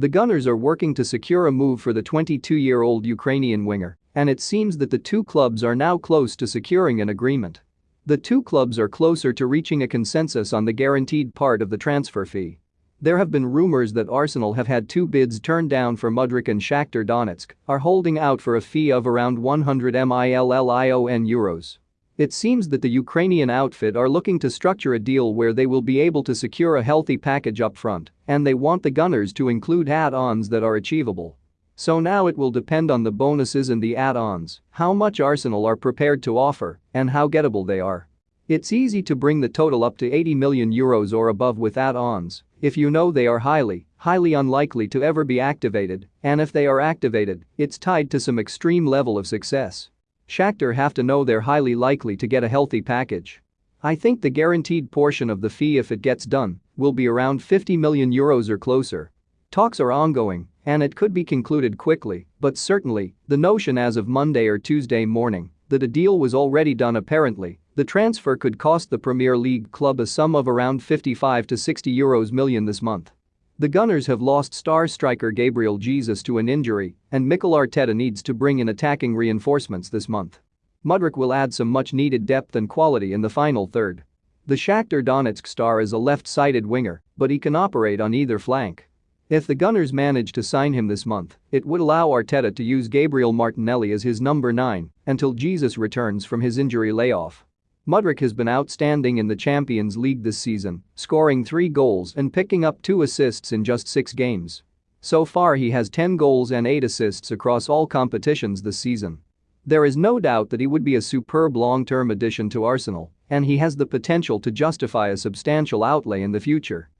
The Gunners are working to secure a move for the 22-year-old Ukrainian winger, and it seems that the two clubs are now close to securing an agreement. The two clubs are closer to reaching a consensus on the guaranteed part of the transfer fee. There have been rumors that Arsenal have had two bids turned down for Mudryk and Shakhtar Donetsk are holding out for a fee of around 100 million euros. It seems that the Ukrainian outfit are looking to structure a deal where they will be able to secure a healthy package up front, and they want the Gunners to include add-ons that are achievable. So now it will depend on the bonuses and the add-ons, how much Arsenal are prepared to offer, and how gettable they are. It's easy to bring the total up to 80 million euros or above with add-ons if you know they are highly, highly unlikely to ever be activated, and if they are activated, it's tied to some extreme level of success. Shakhtar have to know they're highly likely to get a healthy package. I think the guaranteed portion of the fee if it gets done will be around 50 million euros or closer. Talks are ongoing and it could be concluded quickly, but certainly, the notion as of Monday or Tuesday morning that a deal was already done apparently, the transfer could cost the Premier League club a sum of around 55 to 60 euros million this month. The Gunners have lost star striker Gabriel Jesus to an injury, and Mikel Arteta needs to bring in attacking reinforcements this month. Mudryk will add some much-needed depth and quality in the final third. The Shakhtar Donetsk star is a left-sided winger, but he can operate on either flank. If the Gunners manage to sign him this month, it would allow Arteta to use Gabriel Martinelli as his number 9 until Jesus returns from his injury layoff. Mudryk has been outstanding in the Champions League this season, scoring three goals and picking up two assists in just six games. So far he has 10 goals and 8 assists across all competitions this season. There is no doubt that he would be a superb long-term addition to Arsenal, and he has the potential to justify a substantial outlay in the future.